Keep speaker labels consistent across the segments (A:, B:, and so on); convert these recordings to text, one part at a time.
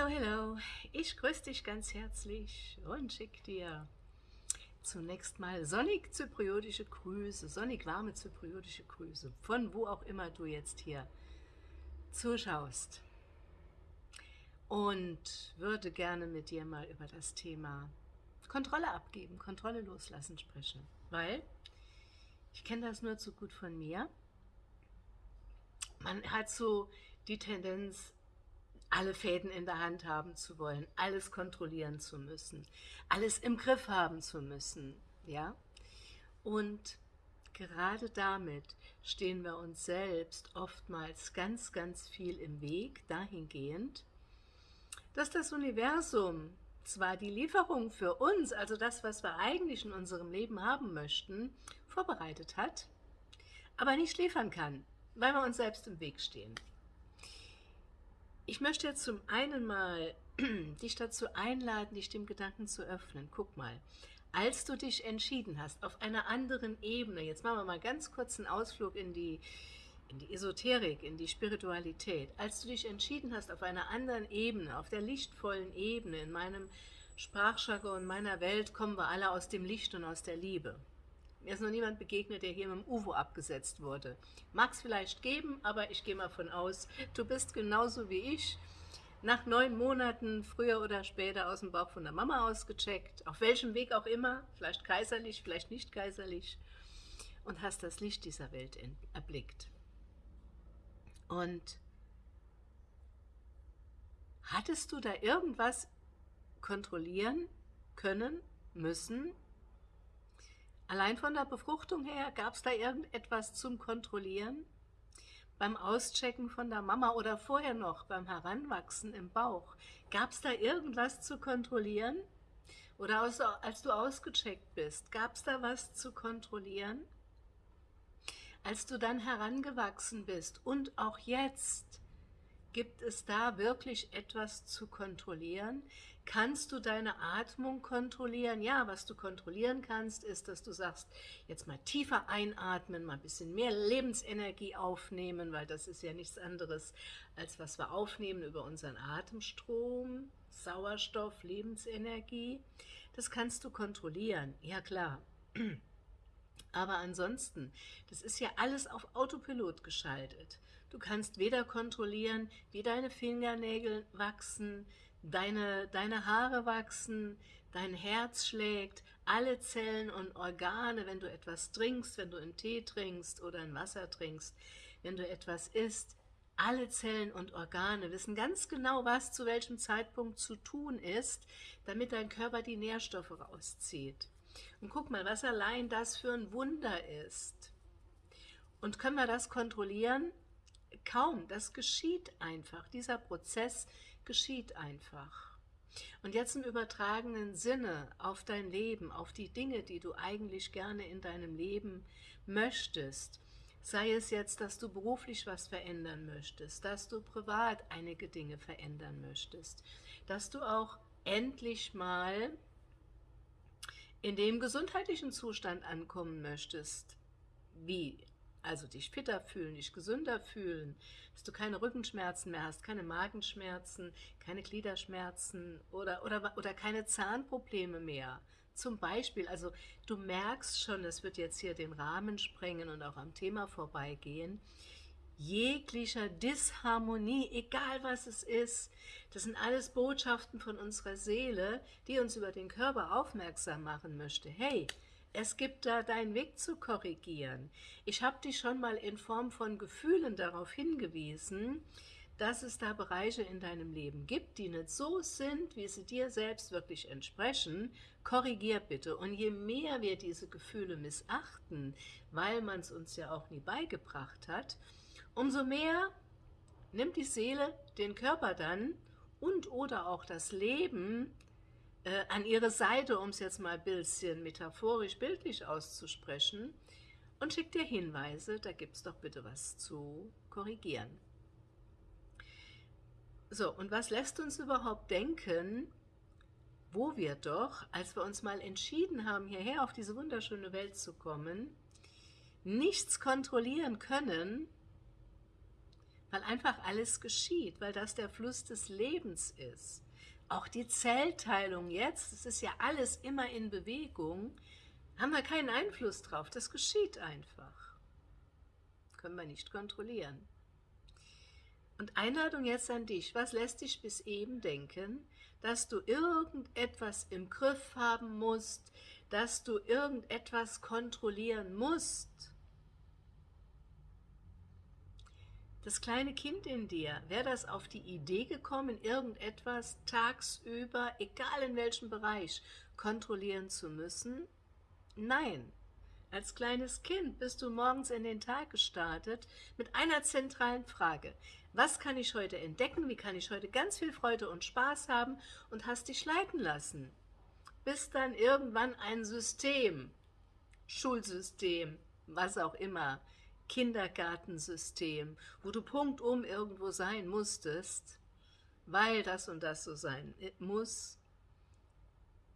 A: Hallo, hallo, ich grüße dich ganz herzlich und schicke dir zunächst mal sonnig zypriotische Grüße, sonnig warme zypriotische Grüße, von wo auch immer du jetzt hier zuschaust. Und würde gerne mit dir mal über das Thema Kontrolle abgeben, Kontrolle loslassen sprechen, weil ich kenne das nur zu gut von mir. Man hat so die Tendenz, alle Fäden in der Hand haben zu wollen, alles kontrollieren zu müssen, alles im Griff haben zu müssen, ja. Und gerade damit stehen wir uns selbst oftmals ganz, ganz viel im Weg, dahingehend, dass das Universum zwar die Lieferung für uns, also das, was wir eigentlich in unserem Leben haben möchten, vorbereitet hat, aber nicht liefern kann, weil wir uns selbst im Weg stehen. Ich möchte jetzt zum einen mal dich dazu einladen, dich dem Gedanken zu öffnen. Guck mal, als du dich entschieden hast, auf einer anderen Ebene, jetzt machen wir mal ganz kurz einen Ausflug in die, in die Esoterik, in die Spiritualität, als du dich entschieden hast, auf einer anderen Ebene, auf der lichtvollen Ebene, in meinem Sprachjargon, in meiner Welt, kommen wir alle aus dem Licht und aus der Liebe. Mir ist noch niemand begegnet, der hier mit dem UFO abgesetzt wurde. Mag es vielleicht geben, aber ich gehe mal von aus, du bist genauso wie ich, nach neun Monaten, früher oder später, aus dem Bauch von der Mama ausgecheckt, auf welchem Weg auch immer, vielleicht kaiserlich, vielleicht nicht kaiserlich, und hast das Licht dieser Welt erblickt. Und hattest du da irgendwas kontrollieren können, müssen, Allein von der Befruchtung her, gab es da irgendetwas zum Kontrollieren? Beim Auschecken von der Mama oder vorher noch beim Heranwachsen im Bauch, gab es da irgendwas zu kontrollieren? Oder als du ausgecheckt bist, gab es da was zu kontrollieren? Als du dann herangewachsen bist und auch jetzt, Gibt es da wirklich etwas zu kontrollieren? Kannst du deine Atmung kontrollieren? Ja, was du kontrollieren kannst, ist, dass du sagst, jetzt mal tiefer einatmen, mal ein bisschen mehr Lebensenergie aufnehmen, weil das ist ja nichts anderes, als was wir aufnehmen über unseren Atemstrom, Sauerstoff, Lebensenergie. Das kannst du kontrollieren, ja klar. Aber ansonsten, das ist ja alles auf Autopilot geschaltet. Du kannst weder kontrollieren, wie deine Fingernägel wachsen, deine, deine Haare wachsen, dein Herz schlägt, alle Zellen und Organe, wenn du etwas trinkst, wenn du einen Tee trinkst oder ein Wasser trinkst, wenn du etwas isst, alle Zellen und Organe wissen ganz genau, was zu welchem Zeitpunkt zu tun ist, damit dein Körper die Nährstoffe rauszieht. Und guck mal, was allein das für ein Wunder ist. Und können wir das kontrollieren? Kaum, das geschieht einfach. Dieser Prozess geschieht einfach. Und jetzt im übertragenen Sinne auf dein Leben, auf die Dinge, die du eigentlich gerne in deinem Leben möchtest, sei es jetzt, dass du beruflich was verändern möchtest, dass du privat einige Dinge verändern möchtest, dass du auch endlich mal in dem gesundheitlichen Zustand ankommen möchtest, wie also dich fitter fühlen, dich gesünder fühlen, dass du keine Rückenschmerzen mehr hast, keine Magenschmerzen, keine Gliederschmerzen oder, oder, oder keine Zahnprobleme mehr. Zum Beispiel, also du merkst schon, das wird jetzt hier den Rahmen sprengen und auch am Thema vorbeigehen, jeglicher Disharmonie, egal was es ist. Das sind alles Botschaften von unserer Seele, die uns über den Körper aufmerksam machen möchte. Hey, es gibt da deinen Weg zu korrigieren. Ich habe dich schon mal in Form von Gefühlen darauf hingewiesen, dass es da Bereiche in deinem Leben gibt, die nicht so sind, wie sie dir selbst wirklich entsprechen, korrigier bitte. Und je mehr wir diese Gefühle missachten, weil man es uns ja auch nie beigebracht hat, Umso mehr nimmt die Seele den Körper dann und oder auch das Leben äh, an ihre Seite, um es jetzt mal ein bisschen metaphorisch, bildlich auszusprechen, und schickt dir Hinweise, da gibt es doch bitte was zu korrigieren. So, und was lässt uns überhaupt denken, wo wir doch, als wir uns mal entschieden haben, hierher auf diese wunderschöne Welt zu kommen, nichts kontrollieren können, weil einfach alles geschieht, weil das der Fluss des Lebens ist. Auch die Zellteilung jetzt, es ist ja alles immer in Bewegung, haben wir keinen Einfluss drauf, das geschieht einfach. Können wir nicht kontrollieren. Und Einladung jetzt an dich, was lässt dich bis eben denken, dass du irgendetwas im Griff haben musst, dass du irgendetwas kontrollieren musst? Das kleine Kind in dir, wäre das auf die Idee gekommen, irgendetwas tagsüber, egal in welchem Bereich, kontrollieren zu müssen? Nein. Als kleines Kind bist du morgens in den Tag gestartet mit einer zentralen Frage. Was kann ich heute entdecken? Wie kann ich heute ganz viel Freude und Spaß haben? Und hast dich leiten lassen. Bis dann irgendwann ein System, Schulsystem, was auch immer, Kindergartensystem, wo du punktum irgendwo sein musstest, weil das und das so sein muss,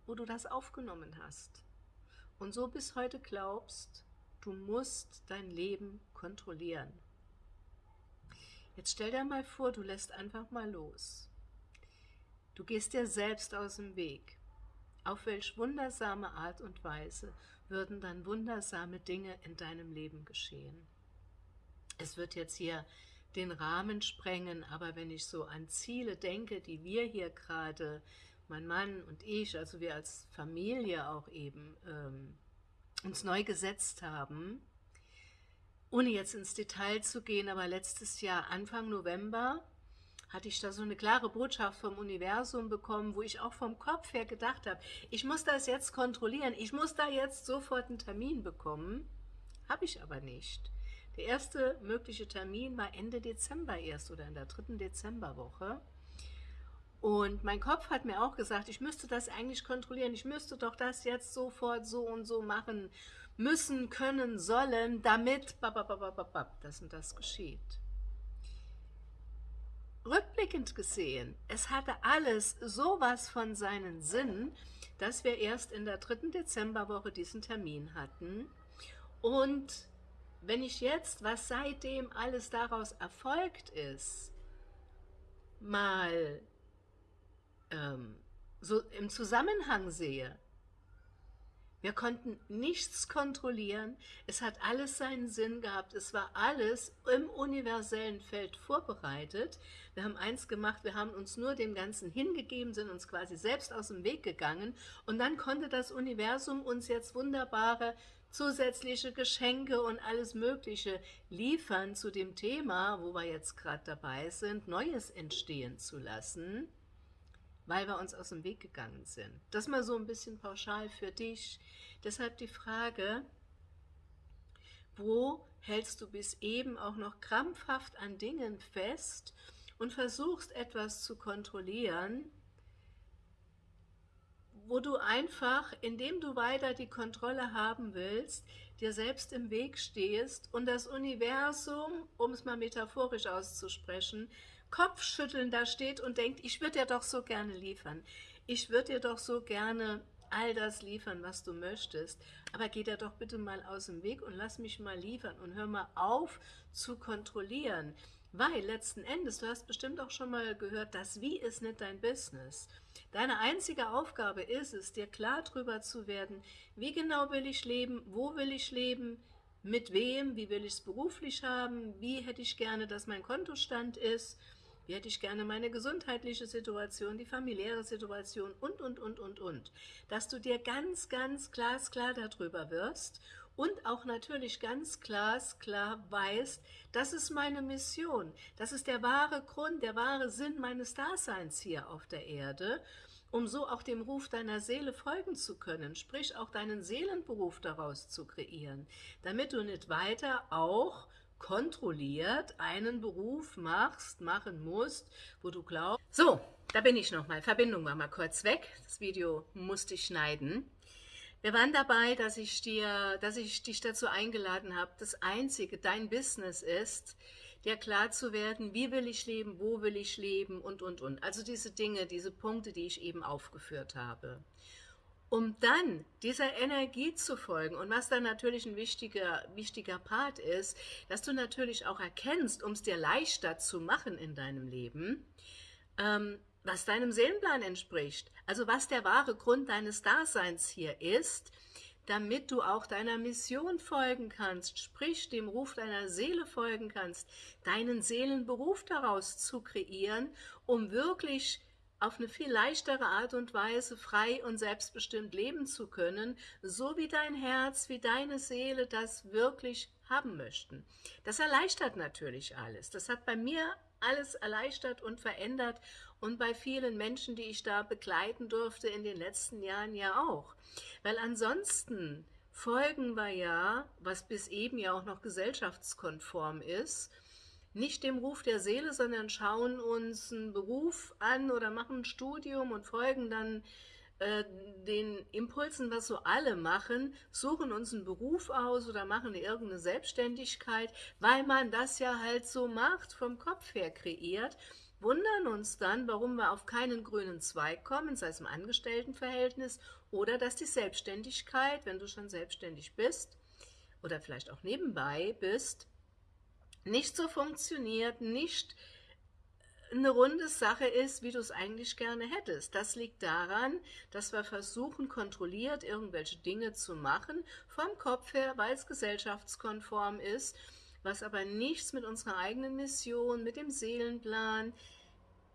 A: wo du das aufgenommen hast. Und so bis heute glaubst, du musst dein Leben kontrollieren. Jetzt stell dir mal vor, du lässt einfach mal los. Du gehst dir selbst aus dem Weg. Auf welch wundersame Art und Weise würden dann wundersame Dinge in deinem Leben geschehen. Es wird jetzt hier den Rahmen sprengen, aber wenn ich so an Ziele denke, die wir hier gerade, mein Mann und ich, also wir als Familie auch eben, ähm, uns neu gesetzt haben, ohne jetzt ins Detail zu gehen, aber letztes Jahr, Anfang November, hatte ich da so eine klare Botschaft vom Universum bekommen, wo ich auch vom Kopf her gedacht habe, ich muss das jetzt kontrollieren, ich muss da jetzt sofort einen Termin bekommen. Habe ich aber nicht. Der erste mögliche Termin war Ende Dezember erst oder in der dritten Dezemberwoche. Und mein Kopf hat mir auch gesagt, ich müsste das eigentlich kontrollieren, ich müsste doch das jetzt sofort so und so machen müssen, können, sollen, damit das und das geschieht. Rückblickend gesehen, es hatte alles sowas von seinen Sinn, dass wir erst in der dritten Dezemberwoche diesen Termin hatten und wenn ich jetzt, was seitdem alles daraus erfolgt ist, mal ähm, so im Zusammenhang sehe, wir konnten nichts kontrollieren, es hat alles seinen Sinn gehabt, es war alles im universellen Feld vorbereitet. Wir haben eins gemacht, wir haben uns nur dem Ganzen hingegeben, sind uns quasi selbst aus dem Weg gegangen und dann konnte das Universum uns jetzt wunderbare zusätzliche Geschenke und alles Mögliche liefern zu dem Thema, wo wir jetzt gerade dabei sind, Neues entstehen zu lassen, weil wir uns aus dem Weg gegangen sind. Das mal so ein bisschen pauschal für dich. Deshalb die Frage, wo hältst du bis eben auch noch krampfhaft an Dingen fest und versuchst etwas zu kontrollieren, wo du einfach, indem du weiter die Kontrolle haben willst, dir selbst im Weg stehst und das Universum, um es mal metaphorisch auszusprechen, Kopfschütteln da steht und denkt, ich würde dir doch so gerne liefern. Ich würde dir doch so gerne all das liefern, was du möchtest, aber geh dir doch bitte mal aus dem Weg und lass mich mal liefern und hör mal auf zu kontrollieren. Weil letzten Endes, du hast bestimmt auch schon mal gehört, das Wie ist nicht dein Business. Deine einzige Aufgabe ist es, dir klar darüber zu werden, wie genau will ich leben, wo will ich leben, mit wem, wie will ich es beruflich haben, wie hätte ich gerne, dass mein Kontostand ist, wie hätte ich gerne meine gesundheitliche Situation, die familiäre Situation und, und, und, und, und. Dass du dir ganz, ganz glasklar darüber wirst und auch natürlich ganz glasklar weißt, das ist meine Mission, das ist der wahre Grund, der wahre Sinn meines Daseins hier auf der Erde, um so auch dem Ruf deiner Seele folgen zu können, sprich auch deinen Seelenberuf daraus zu kreieren, damit du nicht weiter auch kontrolliert einen Beruf machst, machen musst, wo du glaubst... So, da bin ich nochmal, Verbindung war mal kurz weg, das Video musste ich schneiden. Wir waren dabei, dass ich, dir, dass ich dich dazu eingeladen habe, das Einzige, dein Business ist, dir klar zu werden, wie will ich leben, wo will ich leben und, und, und. Also diese Dinge, diese Punkte, die ich eben aufgeführt habe. um dann dieser Energie zu folgen. Und was dann natürlich ein wichtiger, wichtiger Part ist, dass du natürlich auch erkennst, um es dir leichter zu machen in deinem Leben, ähm, was deinem Seelenplan entspricht. Also was der wahre Grund deines Daseins hier ist, damit du auch deiner Mission folgen kannst, sprich dem Ruf deiner Seele folgen kannst, deinen Seelenberuf daraus zu kreieren, um wirklich auf eine viel leichtere Art und Weise frei und selbstbestimmt leben zu können, so wie dein Herz, wie deine Seele das wirklich haben möchten. Das erleichtert natürlich alles. Das hat bei mir alles erleichtert und verändert und bei vielen Menschen, die ich da begleiten durfte in den letzten Jahren ja auch. Weil ansonsten folgen wir ja, was bis eben ja auch noch gesellschaftskonform ist, nicht dem Ruf der Seele, sondern schauen uns einen Beruf an oder machen ein Studium und folgen dann äh, den Impulsen, was so alle machen, suchen uns einen Beruf aus oder machen irgendeine Selbstständigkeit, weil man das ja halt so macht, vom Kopf her kreiert, wundern uns dann, warum wir auf keinen grünen Zweig kommen, sei es im Angestelltenverhältnis oder dass die Selbstständigkeit, wenn du schon selbstständig bist oder vielleicht auch nebenbei bist, nicht so funktioniert, nicht eine runde Sache ist, wie du es eigentlich gerne hättest. Das liegt daran, dass wir versuchen, kontrolliert irgendwelche Dinge zu machen, vom Kopf her, weil es gesellschaftskonform ist, was aber nichts mit unserer eigenen Mission, mit dem Seelenplan,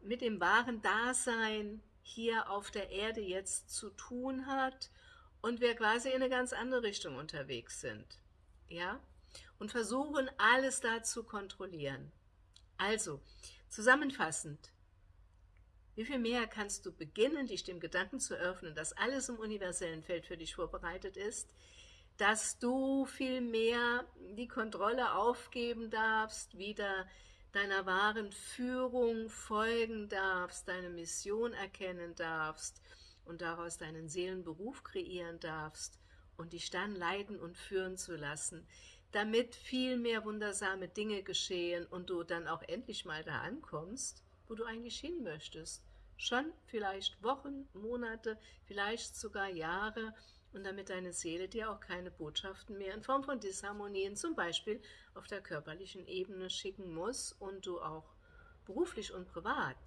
A: mit dem wahren Dasein hier auf der Erde jetzt zu tun hat und wir quasi in eine ganz andere Richtung unterwegs sind. Ja? Und versuchen, alles da zu kontrollieren. Also, zusammenfassend, wie viel mehr kannst du beginnen, dich dem Gedanken zu öffnen, dass alles im universellen Feld für dich vorbereitet ist, dass du viel mehr die Kontrolle aufgeben darfst, wieder deiner wahren Führung folgen darfst, deine Mission erkennen darfst und daraus deinen Seelenberuf kreieren darfst und dich dann leiten und führen zu lassen, damit viel mehr wundersame Dinge geschehen und du dann auch endlich mal da ankommst, wo du eigentlich hin möchtest. Schon vielleicht Wochen, Monate, vielleicht sogar Jahre und damit deine Seele dir auch keine Botschaften mehr in Form von Disharmonien, zum Beispiel auf der körperlichen Ebene, schicken muss und du auch beruflich und privat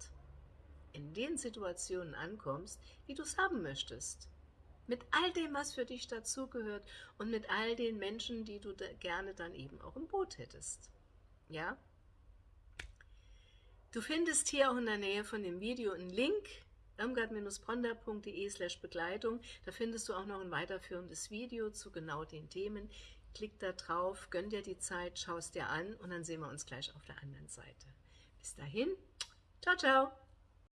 A: in den Situationen ankommst, wie du es haben möchtest. Mit all dem, was für dich dazugehört und mit all den Menschen, die du da gerne dann eben auch im Boot hättest. Ja? Du findest hier auch in der Nähe von dem Video einen Link, irmgard-bronder.de slash Begleitung. Da findest du auch noch ein weiterführendes Video zu genau den Themen. Klick da drauf, gönn dir die Zeit, schau es dir an und dann sehen wir uns gleich auf der anderen Seite. Bis dahin, ciao, ciao!